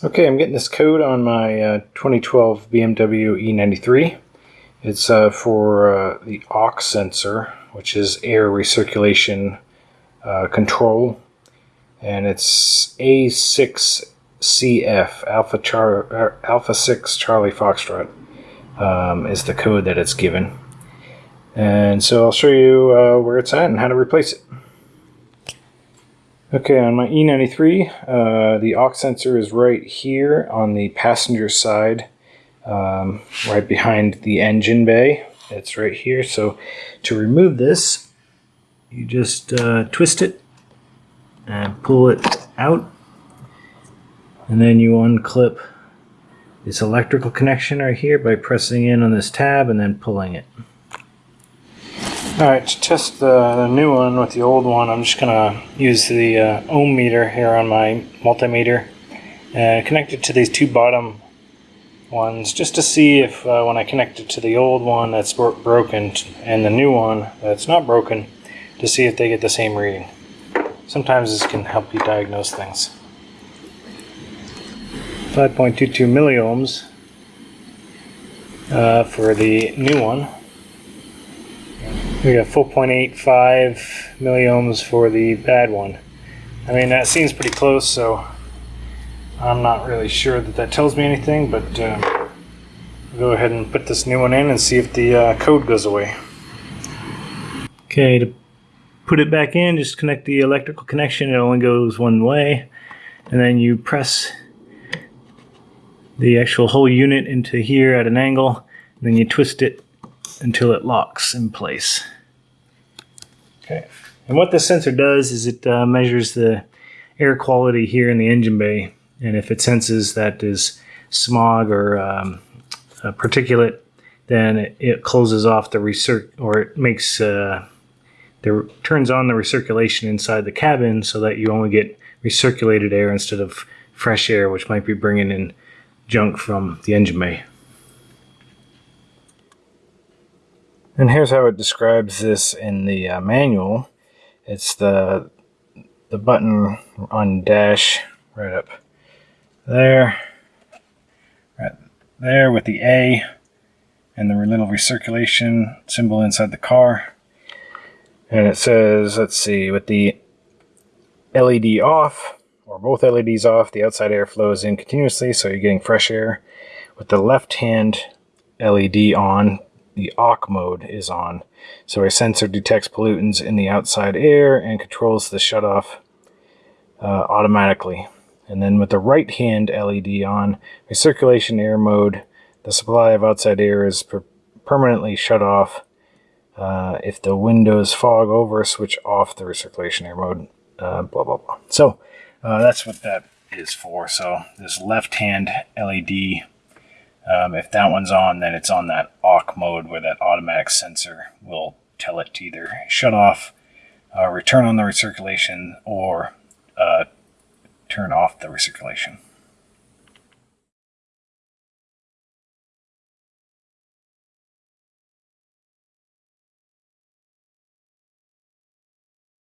Okay, I'm getting this code on my uh, 2012 BMW E93. It's uh, for uh, the aux sensor, which is air recirculation uh, control, and it's A6CF Alpha Char er, Alpha 6 Charlie Foxtrot um, is the code that it's given. And so I'll show you uh, where it's at and how to replace it. Okay, on my E93, uh, the aux sensor is right here on the passenger side, um, right behind the engine bay. It's right here. So to remove this, you just uh, twist it and pull it out. And then you unclip this electrical connection right here by pressing in on this tab and then pulling it. Alright, to test the, the, new one with the old one, I'm just going to use the uh, ohm meter here on my multimeter and connect it to these two bottom ones just to see if uh, when I connect it to the old one that's bro broken and the new one that's not broken to see if they get the same reading. Sometimes this can help you diagnose things. 5.22 milliohms uh, for the new one. We got 4.85 milliohms for the bad one. I mean, that seems pretty close, so I'm not really sure that that tells me anything, but uh, go ahead and put this new one in and see if the uh, code goes away. Okay, to put it back in, just connect the electrical connection. It only goes one way. And then you press the actual whole unit into here at an angle. then you twist it until it locks in place. Okay. And what this sensor does is it uh, measures the air quality here in the engine bay. And if it senses that is smog or um, particulate, then it, it, closes off the recirc or it makes uh, the turns on the recirculation inside the cabin so that you only get recirculated air instead of fresh air, which might be bringing in junk from the engine bay. And here's how it describes this in the uh, manual. It's the the button on dash right up there, right there with the A and the little recirculation symbol inside the car. And it says, let's see, with the LED off, or both LEDs off, the outside air flows in continuously, so you're getting fresh air. With the left hand LED on, the aux mode is on. So our sensor detects pollutants in the outside air and controls the shutoff uh, automatically. And then with the right hand LED on, recirculation air mode, the supply of outside air is per permanently shut off. Uh, if the windows fog over, switch off the recirculation air mode, uh, blah, blah, blah. So uh, that's what that is for. So this left hand LED um, if that one's on, then it's on that aux mode where that automatic sensor will tell it to either shut off, uh, return on the recirculation, or uh, turn off the recirculation.